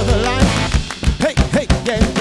another. Hey, hey, yeah.